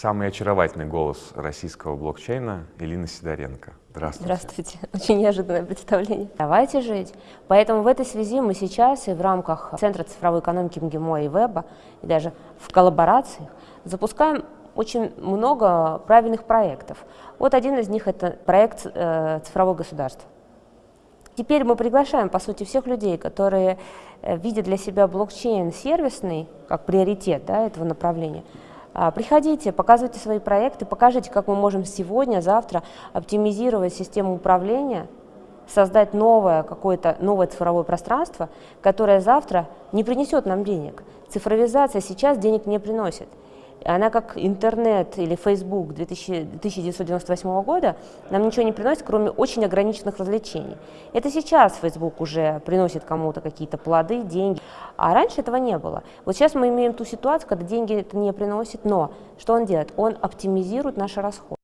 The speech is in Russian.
Самый очаровательный голос российского блокчейна Элина Сидоренко. Здравствуйте. Здравствуйте. Очень неожиданное представление. Давайте жить. Поэтому в этой связи мы сейчас и в рамках Центра цифровой экономики МГИМО и Веба, и даже в коллаборациях запускаем очень много правильных проектов. Вот один из них – это проект э, «Цифровое государство». Теперь мы приглашаем, по сути, всех людей, которые э, видят для себя блокчейн сервисный, как приоритет да, этого направления – приходите, показывайте свои проекты, покажите, как мы можем сегодня, завтра оптимизировать систему управления, создать новое какое-то новое цифровое пространство, которое завтра не принесет нам денег. Цифровизация сейчас денег не приносит. Она как интернет или Facebook 2000, 1998 года нам ничего не приносит, кроме очень ограниченных развлечений. Это сейчас Facebook уже приносит кому-то какие-то плоды, деньги, а раньше этого не было. Вот сейчас мы имеем ту ситуацию, когда деньги это не приносит, но что он делает? Он оптимизирует наши расходы.